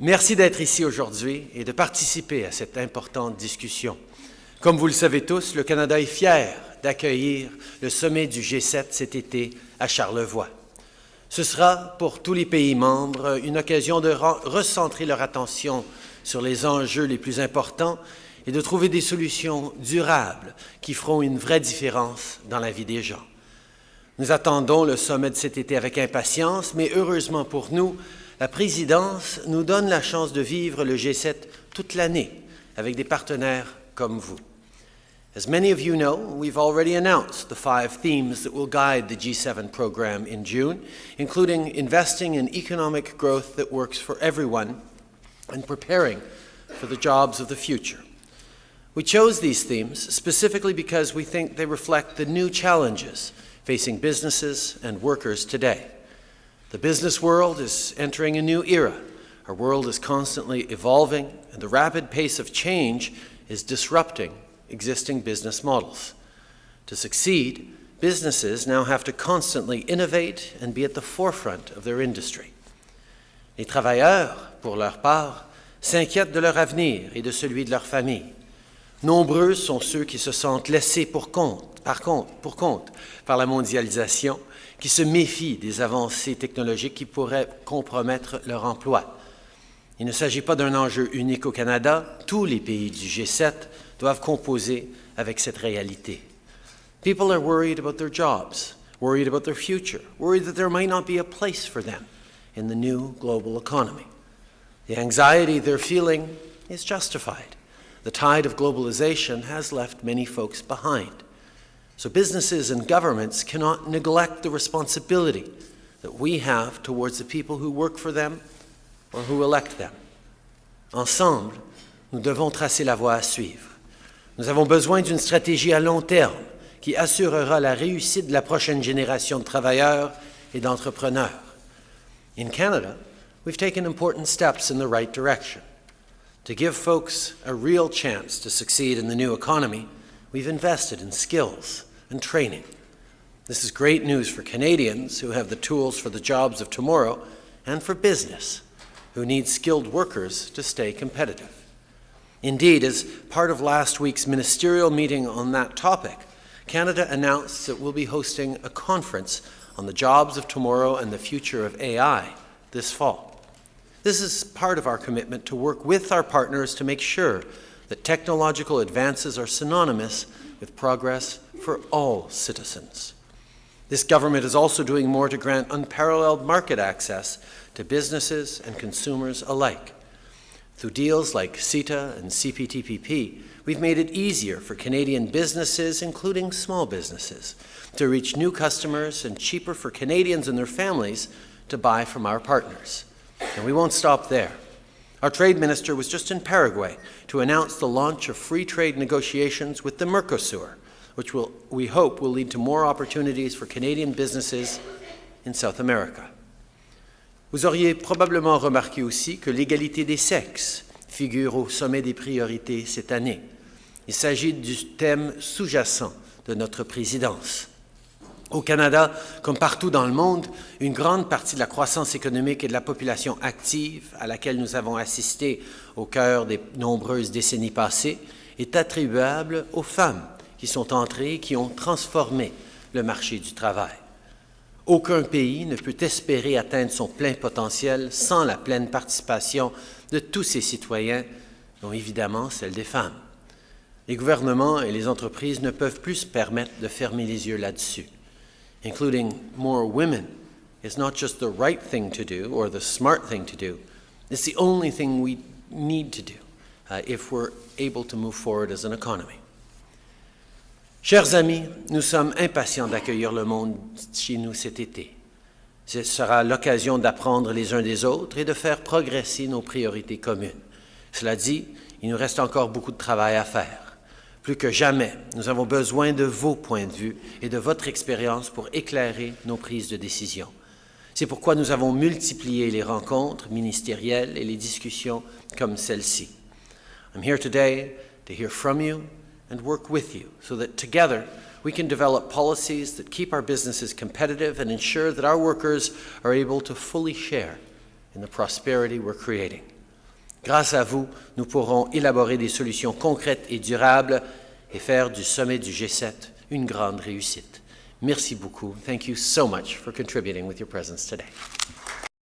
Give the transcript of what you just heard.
Merci d'être ici aujourd'hui et de participer à cette importante discussion. Comme vous le savez tous, le Canada est fier d'accueillir le sommet du G7 cet été à Charlevoix. Ce sera pour tous les pays membres une occasion de recentrer leur attention sur les enjeux les plus importants et de trouver des solutions durables qui feront une vraie différence dans la vie des gens. Nous attendons le sommet de cet été avec impatience, mais heureusement pour nous, la présidence nous donne la chance de vivre le G7 toute l'année avec des partenaires comme vous. As many of you know, we've already announced the five themes that will guide the G7 program in June, including investing in economic growth that works for everyone and preparing for the jobs of the future. We chose these themes specifically because we think they reflect the new challenges facing businesses and workers today. The business world is entering a new era. Our world is constantly evolving, and the rapid pace of change is disrupting existing business models. To succeed, businesses now have to constantly innovate and be at the forefront of their industry. Les travailleurs, pour leur part, s'inquiètent de leur avenir et de celui de leur famille. Nombreux sont ceux qui se sentent laissés pour compte par pour compte par la mondialisation, qui se méfient des avancées technologiques qui pourraient compromettre leur emploi. Il ne s'agit pas d'un enjeu unique au Canada, tous les pays du G7 doivent composer avec cette réalité. People are worried about their jobs, worried about their future, worried that there might not be a place for them in the new global economy. The anxiety they're feeling is justified. The tide of globalization has left many folks behind. So businesses and governments cannot neglect the responsibility that we have towards the people who work for them or who elect them. Ensemble, nous devons tracer la voie à suivre. Nous avons besoin d'une stratégie à long terme qui assurera la réussite de la prochaine génération de travailleurs et d'entrepreneurs. In Canada, we've taken important steps in the right direction. To give folks a real chance to succeed in the new economy, we've invested in skills and training. This is great news for Canadians who have the tools for the jobs of tomorrow and for business who need skilled workers to stay competitive. Indeed, as part of last week's ministerial meeting on that topic, Canada announced that we'll be hosting a conference on the jobs of tomorrow and the future of AI this fall. This is part of our commitment to work with our partners to make sure that technological advances are synonymous with progress for all citizens. This government is also doing more to grant unparalleled market access to businesses and consumers alike. Through deals like CETA and CPTPP, we've made it easier for Canadian businesses, including small businesses, to reach new customers and cheaper for Canadians and their families to buy from our partners. And we won't stop there. Our trade minister was just in Paraguay to announce the launch of free trade negotiations with the Mercosur, which will, we hope will lead to more opportunities for Canadian businesses in South America. Vous auriez probablement remarqué aussi que l'égalité des sexes figure au sommet des priorités cette année. Il s'agit du thème sous-jacent de notre présidence. Au Canada, comme partout dans le monde, une grande partie de la croissance économique et de la population active à laquelle nous avons assisté au cœur des nombreuses décennies passées est attribuable aux femmes qui sont entrés et qui ont transformé le marché du travail. Aucun pays ne peut espérer atteindre son plein potentiel sans la pleine participation de tous ses citoyens, dont évidemment celle des femmes. Les gouvernements et les entreprises ne peuvent plus se permettre de fermer les yeux là-dessus. Including more women is not just the right thing to do or the smart thing to do, it's the only thing we need to do uh, if we're able to move forward as an economy. Chers amis, nous sommes impatients d'accueillir le monde chez nous cet été. Ce sera l'occasion d'apprendre les uns des autres et de faire progresser nos priorités communes. Cela dit, il nous reste encore beaucoup de travail à faire. Plus que jamais, nous avons besoin de vos points de vue et de votre expérience pour éclairer nos prises de décision. C'est pourquoi nous avons multiplié les rencontres ministérielles et les discussions comme celle-ci. I'm here today to hear from you and work with you so that together we can develop policies that keep our businesses competitive and ensure that our workers are able to fully share in the prosperity we're creating. Grâce à vous, nous pourrons élaborer des solutions concrètes et durables et faire du sommet du G7 une grande réussite. Merci beaucoup. Thank you so much for contributing with your presence today.